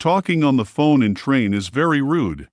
Talking on the phone in train is very rude.